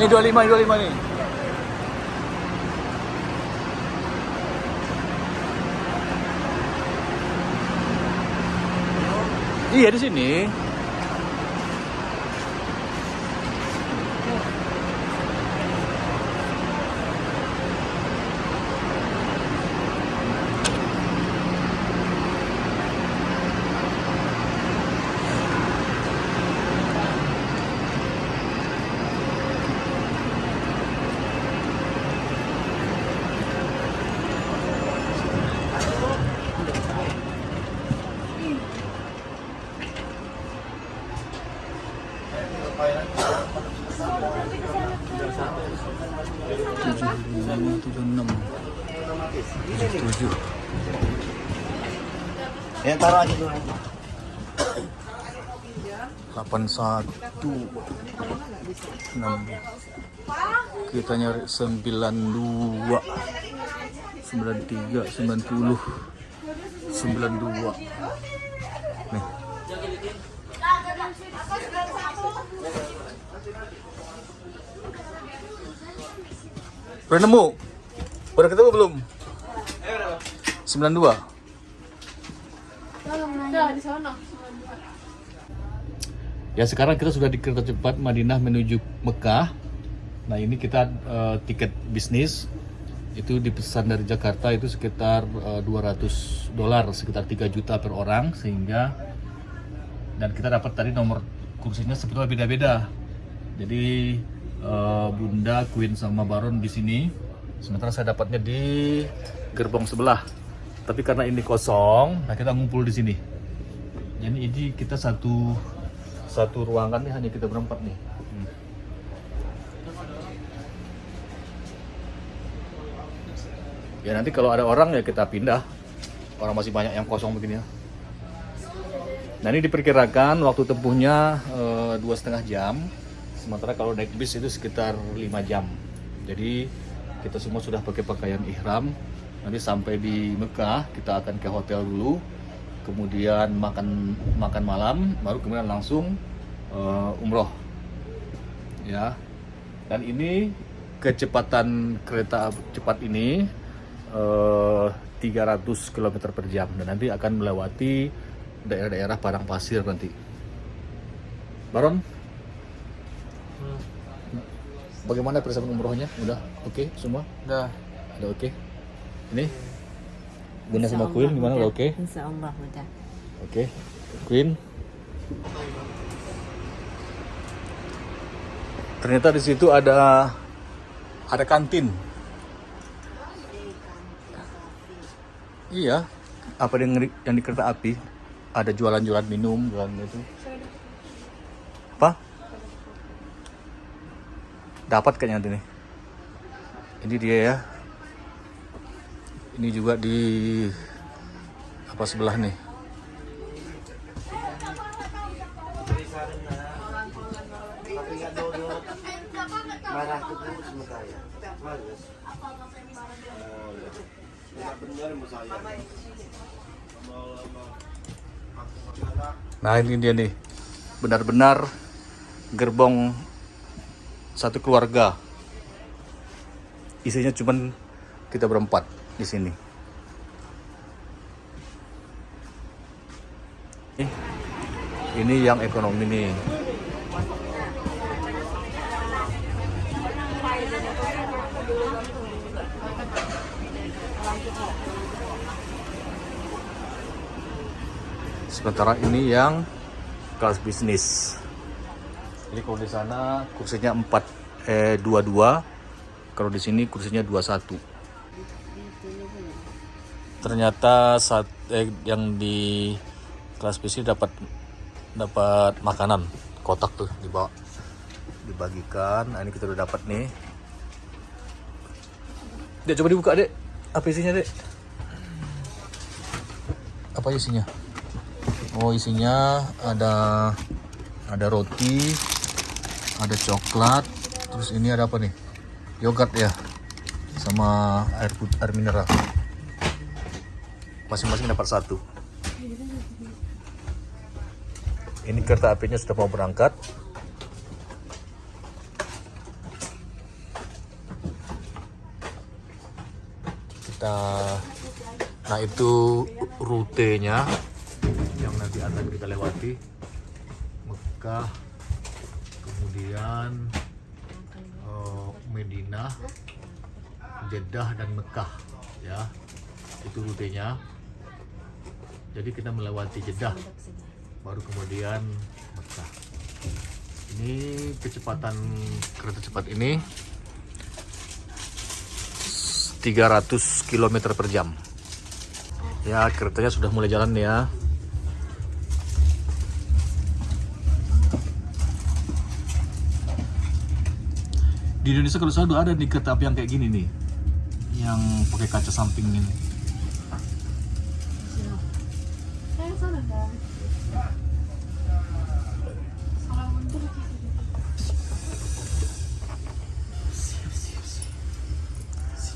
Ini 25, 25 nih. Iya di sini. Ya taruh aja dulu. delapan satu enam kita nyari sembilan dua sembilan tiga sembilan puluh sembilan dua nih Udah nemu? Udah ketemu belum? 92 Ya sekarang kita sudah di kereta cepat Madinah menuju Mekah. Nah ini kita eh, tiket bisnis itu dipesan dari Jakarta itu sekitar eh, 200 dolar, sekitar 3 juta per orang sehingga dan kita dapat tadi nomor kursinya sebetulnya beda-beda. Jadi eh, Bunda, Queen sama Baron di sini. Sementara saya dapatnya di gerbong sebelah. Tapi karena ini kosong, nah kita ngumpul di sini. Jadi ini kita satu satu ruangan nih hanya kita berempat nih. Hmm. Ya nanti kalau ada orang ya kita pindah. Orang masih banyak yang kosong begini ya. Nah ini diperkirakan waktu tempuhnya eh, dua setengah jam. Sementara kalau naik bis itu sekitar 5 jam. Jadi kita semua sudah pakai pakaian ihram. Nanti sampai di Mekah kita akan ke hotel dulu, kemudian makan makan malam, baru kemudian langsung eh, umroh. Ya. Dan ini kecepatan kereta cepat ini eh, 300 km per jam dan nanti akan melewati daerah-daerah padang pasir nanti. Baron, bagaimana persiapan umrohnya? Udah oke semua? Udah. Udah oke? Ini? Bunda sama Queen gimana? Udah oke? Insya Allah udah. Oke. Queen? Ternyata di situ ada ada kantin. Iya. Apa yang yang di kereta api? Ada jualan-jualan minum, jualan itu. Apa? Dapat kayaknya nanti nih. Ini dia ya. Ini juga di apa sebelah nih. Nah ini dia nih, benar-benar gerbong satu keluarga. Isinya cuman kita berempat di sini. Nih, Ini yang ekonomi nih. Sementara ini yang kelas bisnis. Jadi kalau di sana kursinya 4 eh 22, kalau di sini kursinya 21. Ternyata saat eh, yang di kelas bisnis dapat dapat makanan kotak tuh dibawa dibagikan. Nah, ini kita udah dapat nih. Dek coba dibuka, Dek. Apa isinya, Dek? Apa isinya? Oh isinya ada ada roti, ada coklat, terus ini ada apa nih? Yogurt ya, sama air air mineral masing-masing dapat satu. Ini kereta apinya sudah mau berangkat. Kita nah itu rutenya yang nanti akan kita lewati. Mekah kemudian uh, Medina Jeddah dan Mekah ya. Itu rutenya. Jadi kita melewati Jeddah baru kemudian Mekah. Ini kecepatan kereta cepat ini 300 km per jam. Ya, keretanya sudah mulai jalan ya. Di Indonesia kalau selalu ada nih kereta api yang kayak gini nih. Yang pakai kaca samping ini. Saya sana kan. Salah mundur ke sini.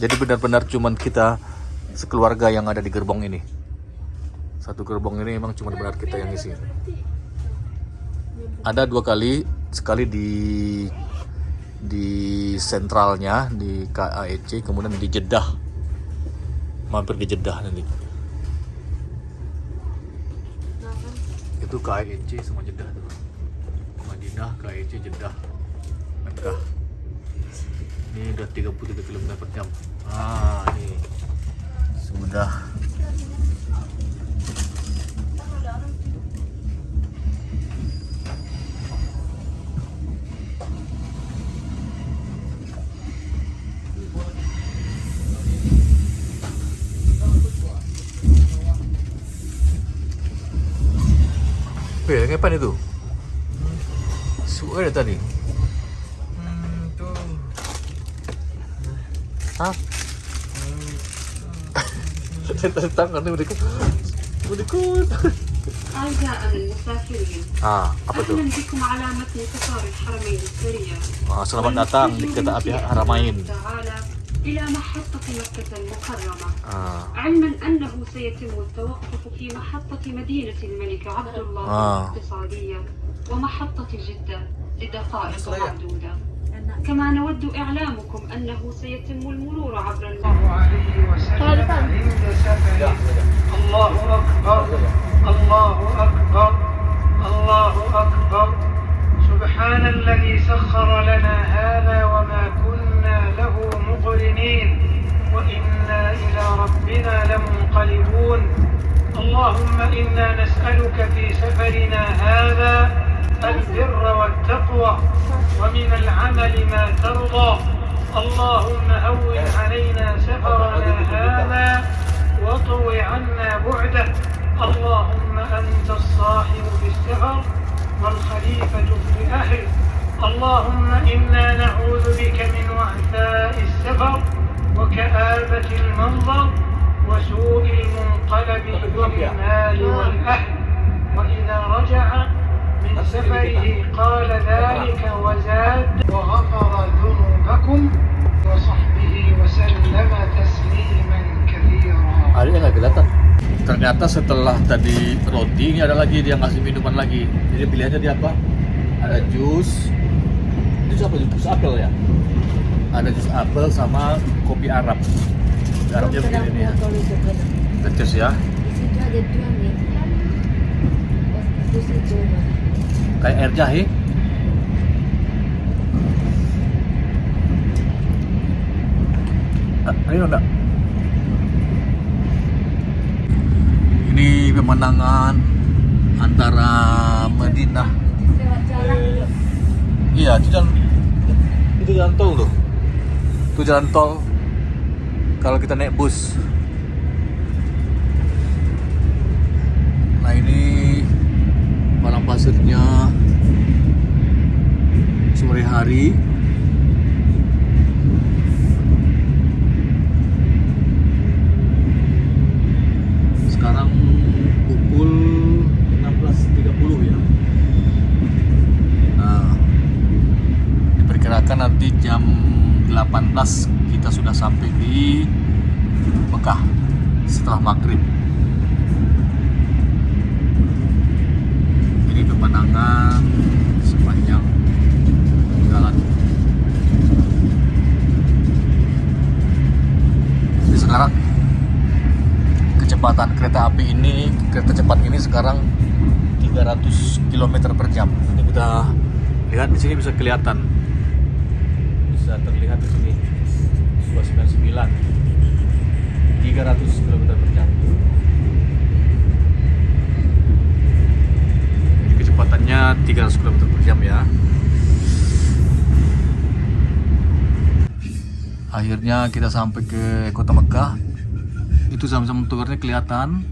Jadi benar-benar cuman kita sekeluarga yang ada di gerbong ini. Satu gerbong ini memang cuma benar kita yang isi. Ada dua kali, sekali di di sentralnya di KAEC, kemudian di Jeddah, mampir di Jeddah nanti. Itu KAEC sama Jeddah tuh. Madinah, KAEC, Jeddah, Mekah. Ini udah 33 km per jam. Ah, ini sudah kapan itu? Suara tadi. Hmm, itu. Hah? Tentang kan mereka. Mereka. Ah, apa tuh? Ah, selamat datang di kereta api Haramain. إلى محطة مكة المكرمة. Ah, علما أنه سيتم التوقف في محطة مدينة الملك عبد الله آه. الاقتصادية ومحطة جدة لدقائق معدودة. كما نود إعلامكم أنه سيتم المرور عبر الله عليه وسلم. عند سفره الله أكبر. الله أكبر. الله أكبر. سبحان الذي سخر لنا هذا وما كنا ربنا لمنقلبون اللهم إنا نسألك في سفرنا هذا البر والتقوى ومن العمل ما ترضى. اللهم هون علينا سفرنا هذا واطو عنا بعده. اللهم أنت الصاحب في السفر والخليفة في الأهل اللهم إنا نعوذ بك من وعثاء السفر وكآبة المنظر. وسوء المنقلب بالمال والأهل وإذا رجع من سفره قال ذلك وزاد وغفر ذنوبكم وصحبه وسلم تسليما كثيرا adanya nggak kelihatan. Ternyata setelah tadi roti ini ada lagi dia ngasih minuman lagi. Jadi pilihannya dia apa? Ada jus. Jus apa? Jus apel ya? Ada jus apel sama kopi Arab. Kopi Arabnya begini nih ya. Tetes ya. Kayak air jahe. Ah, Ini enggak? Ini pemandangan antara Madinah. Iya, itu jalan itu jalan tol tuh. Itu jalan tol kalau kita naik bus. Nah, ini padang pasirnya sore hari. Sekarang pukul 16.30 ya. Nah, diperkirakan nanti jam 18 kita sudah sampai di Mekah setelah maghrib. Ini pemandangan sepanjang jalan. Jadi sekarang kecepatan kereta api ini kereta cepat ini sekarang 300 km per jam. Ini kita lihat di sini bisa kelihatan. Bisa terlihat di sini. 299 300 km per jam. Jadi kecepatannya 300 km per jam ya. Akhirnya kita sampai ke kota Mekah. Itu sama-sama towernya kelihatan.